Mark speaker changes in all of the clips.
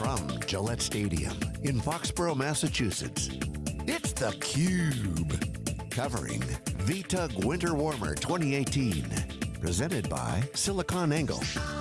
Speaker 1: from Gillette Stadium in Foxborough, Massachusetts, it's theCUBE. Covering VTUG Winter Warmer 2018. Presented by SiliconANGLE.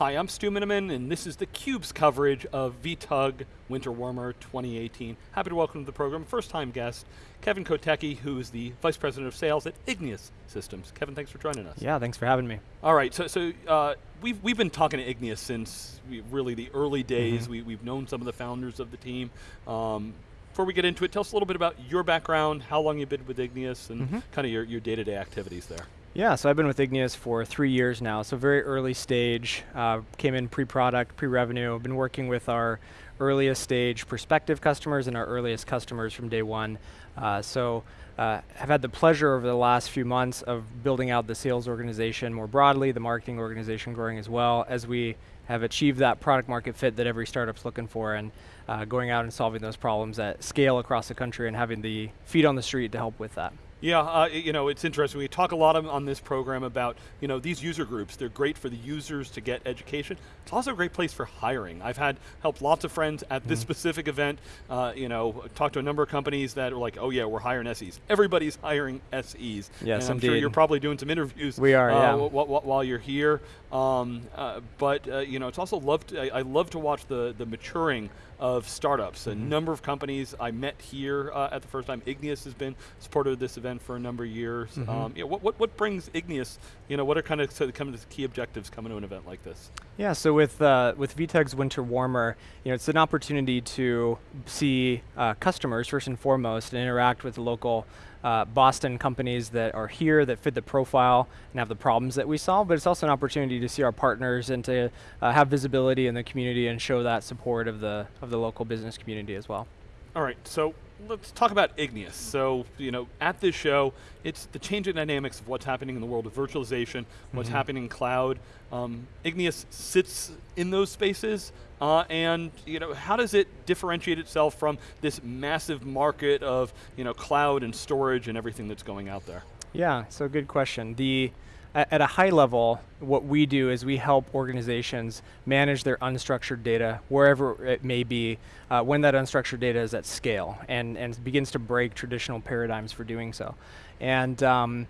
Speaker 2: Hi, I'm Stu Miniman, and this is theCUBE's coverage of VTUG Winter Warmer 2018. Happy to welcome to the program, first time guest, Kevin Kotecki, who is the Vice President of Sales at Igneous Systems. Kevin, thanks for joining us.
Speaker 3: Yeah, thanks for having me.
Speaker 2: All right, so, so uh, we've, we've been talking to Igneous since we, really the early days. Mm -hmm. we, have known some of the founders of the team. Um, before we get into it, tell us a little bit about your background, how long you've been with Igneous, and mm -hmm. kind of your, your day-to-day -day activities there.
Speaker 3: Yeah, so I've been with Igneous for three years now, so very early stage, uh, came in pre-product, pre-revenue, been working with our earliest stage prospective customers and our earliest customers from day one. Uh, so uh, have had the pleasure over the last few months of building out the sales organization more broadly, the marketing organization growing as well, as we have achieved that product market fit that every startup's looking for and uh, going out and solving those problems at scale across the country and having the feet on the street to help with that.
Speaker 2: Yeah, uh, you know, it's interesting. We talk a lot of, on this program about, you know, these user groups. They're great for the users to get education. It's also a great place for hiring. I've had helped lots of friends at this mm -hmm. specific event. Uh, you know, talked to a number of companies that are like, oh yeah, we're hiring SEs. Everybody's hiring SEs.
Speaker 3: Yes,
Speaker 2: and I'm
Speaker 3: indeed.
Speaker 2: sure you're probably doing some interviews.
Speaker 3: We are,
Speaker 2: uh,
Speaker 3: yeah.
Speaker 2: while you're here. Um, uh, but uh, you know, it's also loved. I, I, love to watch the the maturing of startups. Mm -hmm. A mm-hmm. number of companies I met here uh, at the first time. Igneous has been supporter of this event for a number of years. Mm -hmm. um, you know, what, what, what brings Igneous, you know, what are kind of so kind of the key objectives coming to an event like this?
Speaker 3: Yeah, so with, uh, with VTUG's Winter Warmer, you know, it's an opportunity to see uh, customers first and foremost and interact with the local uh, Boston companies that are here that fit the profile and have the problems that we solve, but it's also an opportunity to see our partners and to uh, have visibility in the community and show that support of the, of the local business community as well.
Speaker 2: All right, so let's talk about Igneous. So, you know, at this show, it's the changing dynamics of what's happening in the world of virtualization, what's mm -hmm. happening in cloud. Um, Igneous sits in those spaces, uh, and you know, how does it differentiate itself from this massive market of you know, cloud and storage and everything that's going out there?
Speaker 3: Yeah, so good question. The at a high level, what we do is we help organizations manage their unstructured data wherever it may be uh, when that unstructured data is at scale and, and begins to break traditional paradigms for doing so. And um,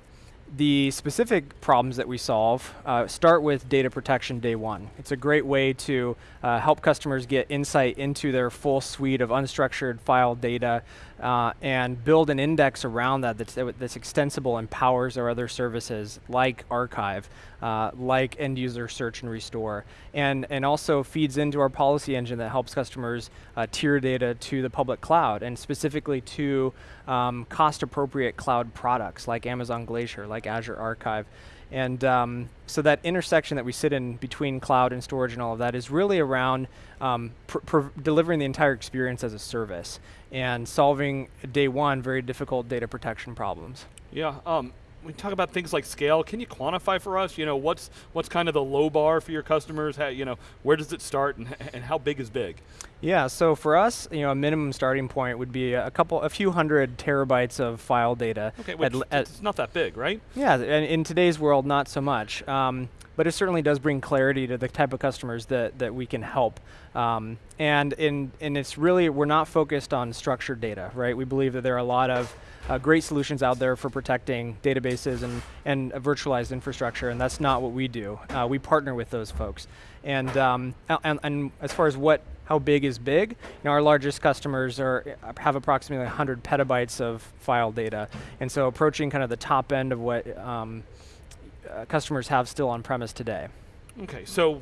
Speaker 3: the specific problems that we solve uh, start with data protection day one. It's a great way to uh, help customers get insight into their full suite of unstructured file data uh, and build an index around that that's, that's, extensible and powers our other services like archive, uh, like end user search and restore, and, and also feeds into our policy engine that helps customers uh, tier data to the public cloud and specifically to um, cost appropriate cloud products like Amazon Glacier, like Azure Archive. And um, so that intersection that we sit in between cloud and storage and all of that is really around um, delivering the entire experience as a service and solving day one very difficult data protection problems.
Speaker 2: Yeah, um, we talk about things like scale. Can you quantify for us? You know, what's what's kind of the low bar for your customers? How, you know, where does it start, and and how big is big?
Speaker 3: Yeah, so for us, you know, a minimum starting point would be a couple, a few hundred terabytes of file data.
Speaker 2: Okay, which at, it's not that big, right?
Speaker 3: Yeah, and in today's world, not so much. Um, but it certainly does bring clarity to the type of customers that, that we can help. Um, and, in, and it's really, we're not focused on structured data, right? We believe that there are a lot of uh, great solutions out there for protecting databases and, and virtualized infrastructure, and that's not what we do. Uh, we partner with those folks. And, um, and, and as far as what how big is big. You know, our largest customers are have approximately 100 petabytes of file data, and so approaching kind of the top end of what um, uh, customers have still on premise today.
Speaker 2: Okay, so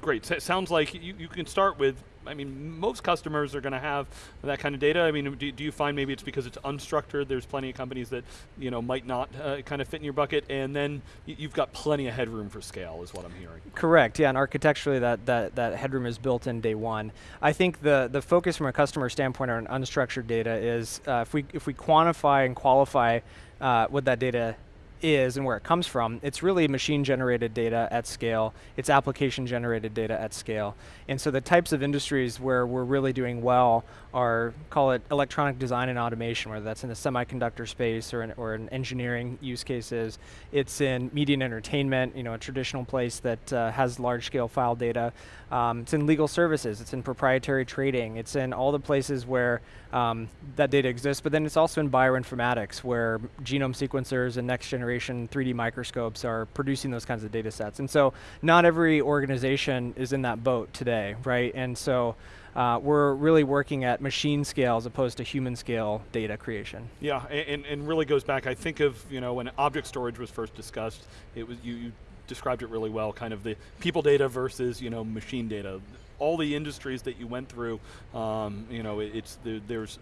Speaker 2: great. So sounds like you, you can start with, I mean, most customers are going to have that kind of data. I mean, do, do, you find maybe it's because it's unstructured, there's plenty of companies that you know might not uh, kind of fit in your bucket, and then you've got plenty of headroom for scale is what I'm hearing.
Speaker 3: Correct, yeah, and architecturally that, that, that headroom is built in day one. I think the, the focus from a customer standpoint on unstructured data is uh, if, we, if we quantify and qualify uh, what that data is and where it comes from, it's really machine generated data at scale, it's application generated data at scale. And so the types of industries where we're really doing well are, call it electronic design and automation, whether that's in the semiconductor space or in, or in engineering use cases. It's in media and entertainment, you know, a traditional place that uh, has large scale file data. Um, it's in legal services, it's in proprietary trading, it's in all the places where um, that data exists, but then it's also in bioinformatics where genome sequencers and next generation 3D microscopes are producing those kinds of data sets. And so not every organization is in that boat today, right? And so uh, we're really working at machine scale as opposed to human scale data creation.
Speaker 2: Yeah, and, and really goes back, I think of, you know, when object storage was first discussed, it was, you, you described it really well, kind of the people data versus, you know, machine data all the industries that you went through, um, you know, it, it's the, there's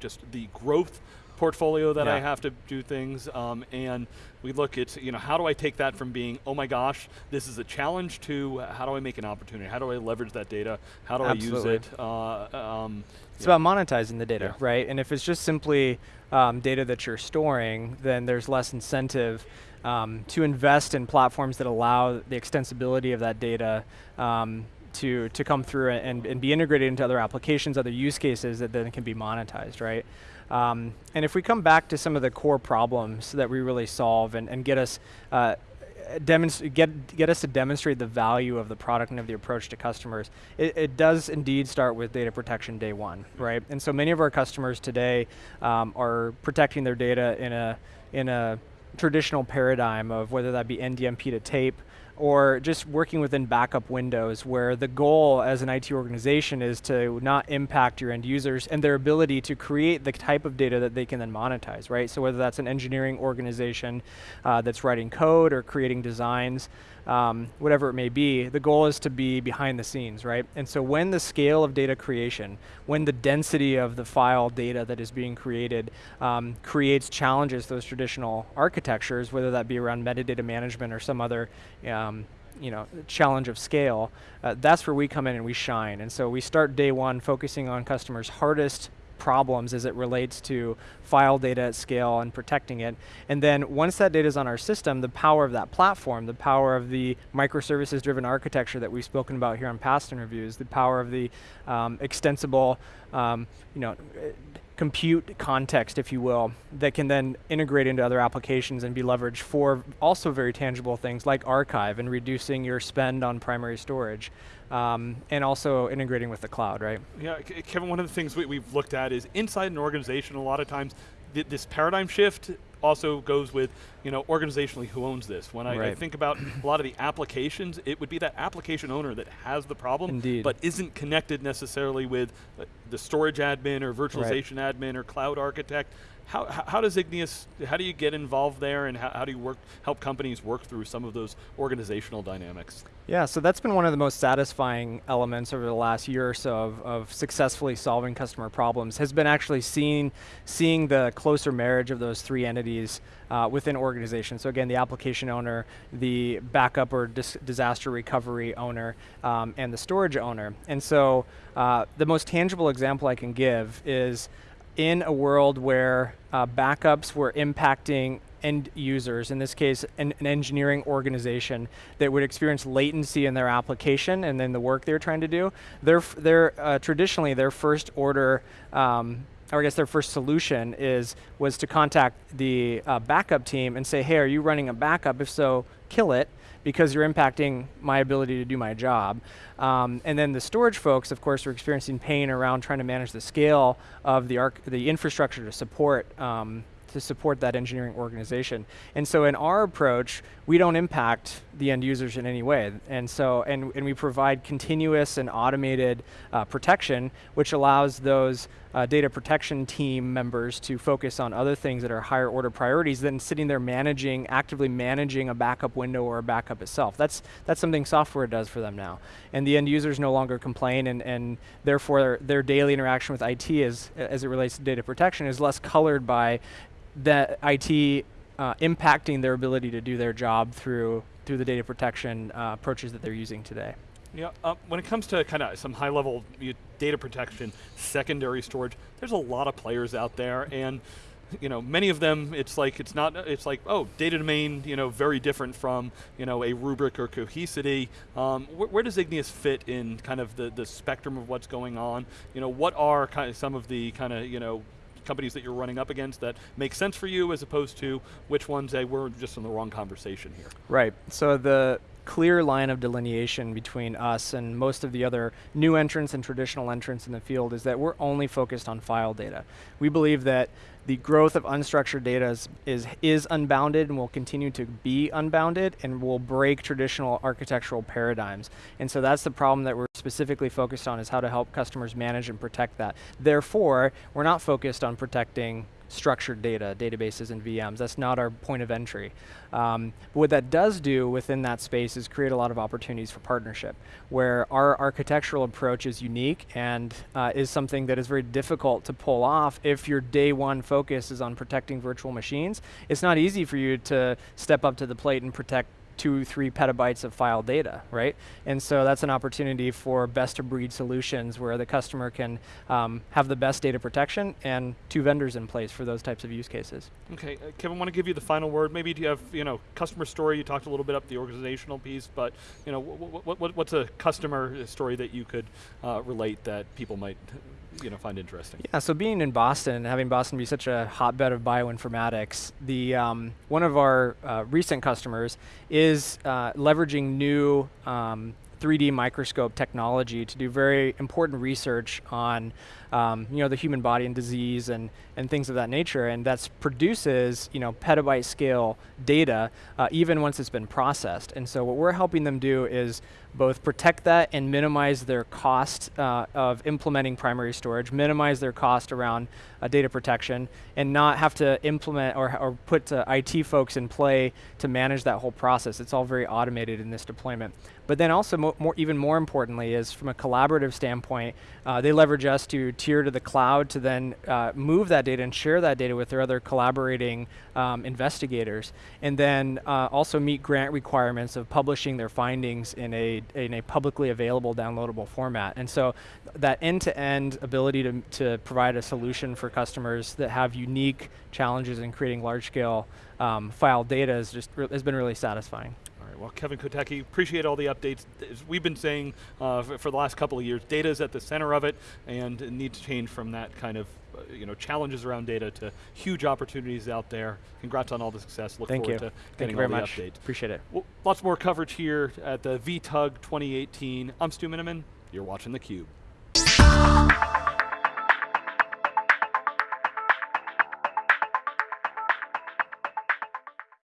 Speaker 2: just the growth portfolio that yeah. I have to do things, um, and we look at, you know, how do I take that from being, oh my gosh, this is a challenge to how do I make an opportunity? How do I leverage that data? How do Absolutely. I use it? Uh,
Speaker 3: um, it's yeah. about monetizing the data, yeah. right? And if it's just simply um, data that you're storing, then there's less incentive um, to invest in platforms that allow the extensibility of that data um, to, to come through and, and be integrated into other applications, other use cases that then can be monetized, right? Um, and if we come back to some of the core problems that we really solve and, and get us uh, get get us to demonstrate the value of the product and of the approach to customers. It, it, does indeed start with data protection day one, right? And so many of our customers today um, are protecting their data in a in a traditional paradigm of whether that be NDMP to tape or just working within backup windows where the goal as an IT organization is to not impact your end users and their ability to create the type of data that they can then monetize, right? So whether that's an engineering organization uh, that's writing code or creating designs, um, whatever it may be, the goal is to be behind the scenes, right? And so when the scale of data creation, when the density of the file data that is being created um, creates challenges to those traditional architectures, whether that be around metadata management or some other um, you know, challenge of scale, uh, that's where we come in and we shine. And so we start day one focusing on customers' hardest problems as it relates to file data at scale and protecting it. And then once that data is on our system, the power of that platform, the power of the microservices driven architecture that we've spoken about here on past interviews, the power of the um, extensible, um, you know, compute context, if you will, that can then integrate into other applications and be leveraged for also very tangible things like archive and reducing your spend on primary storage. Um, and also integrating with the cloud, right?
Speaker 2: Yeah, Kevin, one of the things we, have looked at is inside an organization, a lot of times th this paradigm shift also goes with, you know, organizationally who owns this. When I, right. I, think about a lot of the applications, it would be that application owner that has the problem,
Speaker 3: Indeed.
Speaker 2: but isn't connected necessarily with uh, the storage admin or virtualization right. admin or cloud architect. How, how does Igneous, how do you get involved there and how, how do you work, help companies work through some of those organizational dynamics?
Speaker 3: Yeah, so that's been one of the most satisfying elements over the last year or so of, of successfully solving customer problems has been actually seeing, seeing the closer marriage of those three entities uh, within organizations. So again, the application owner, the backup or dis disaster recovery owner, um, and the storage owner. And so uh, the most tangible example I can give is in a world where uh, backups were impacting end users, in this case, an, an, engineering organization that would experience latency in their application and then the work they're trying to do, their, their, uh, traditionally their first order, um, or I guess their first solution is, was to contact the uh, backup team and say, hey, are you running a backup? If so, kill it because you're impacting my ability to do my job. Um, and then the storage folks, of course, are experiencing pain around trying to manage the scale of the, arc the infrastructure to support um, to support that engineering organization. And so in our approach, we don't impact the end users in any way. And so, and, and we provide continuous and automated uh, protection, which allows those uh, data protection team members to focus on other things that are higher order priorities than sitting there managing, actively managing a backup window or a backup itself. That's, that's something software does for them now. And the end users no longer complain and, and therefore their daily interaction with IT is, as it relates to data protection is less colored by that IT uh, impacting their ability to do their job through through the data protection uh, approaches that they're using today.
Speaker 2: Yeah, uh, when it comes to kind of some high level data protection, secondary storage, there's a lot of players out there, and you know, many of them, it's like it's not. It's like oh, data domain, you know, very different from you know a Rubrik or Cohesity. Um, wh where does Igneous fit in kind of the the spectrum of what's going on? You know, what are kind of some of the kind of you know companies that you're running up against that make sense for you as opposed to which ones they were just in the wrong conversation here?
Speaker 3: Right. So the clear line of delineation between us and most of the other new entrants and traditional entrants in the field is that we're only focused on file data. We believe that the growth of unstructured data is, is, is, unbounded and will continue to be unbounded and will break traditional architectural paradigms. And so that's the problem that we're specifically focused on is how to help customers manage and protect that. Therefore, we're not focused on protecting structured data, databases and VMs. That's not our point of entry. Um, but what that does do within that space is create a lot of opportunities for partnership, where our architectural approach is unique and uh, is something that is very difficult to pull off if your day one focus is on protecting virtual machines. It's not easy for you to step up to the plate and protect two, three petabytes of file data, right? And so that's an opportunity for best of breed solutions where the customer can um, have the best data protection and two vendors in place for those types of use cases.
Speaker 2: Okay, uh, Kevin, want to give you the final word. Maybe do you have, you know, customer story, you talked a little bit up the organizational piece, but, you know, what's a customer story that you could uh, relate that people might you know find interesting.
Speaker 3: Yeah, so being in Boston, having Boston be such a hotbed of bioinformatics, the um, one of our uh, recent customers is uh, leveraging new um, 3D microscope technology to do very important research on um, you know, the human body and disease and, and things of that nature. And that produces you know, petabyte scale data uh, even once it's been processed. And so what we're helping them do is both protect that and minimize their cost uh, of implementing primary storage, minimize their cost around uh, data protection, and not have to implement or, or put uh, IT folks in play to manage that whole process. It's all very automated in this deployment. But then also, mo more, even more importantly, is from a collaborative standpoint, uh, they leverage us to tier to the cloud to then uh, move that data and share that data with their other collaborating um, investigators, and then uh, also meet grant requirements of publishing their findings in a in a publicly available downloadable format. And so that end-to-end -end ability to, to provide a solution for customers that have unique challenges in creating large-scale um, file data is just has been really satisfying.
Speaker 2: Well, Kevin Kotecki, appreciate all the updates. As we've been saying uh, for, for, the last couple of years, data is at the center of it, and it needs to change from that kind of uh, you know challenges around data to huge opportunities out there. Congrats on all the success. Look
Speaker 3: Thank
Speaker 2: forward
Speaker 3: you.
Speaker 2: to
Speaker 3: Thank
Speaker 2: getting
Speaker 3: you very
Speaker 2: all the
Speaker 3: much.
Speaker 2: updates.
Speaker 3: Appreciate it.
Speaker 2: Well, lots more coverage here at the VTUG 2018. I'm Stu Miniman. You're watching theCUBE.